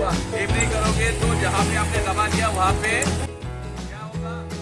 हुआ। एम नहीं करोगे तो जहाँ पे आपने दबा दिया वहाँ पे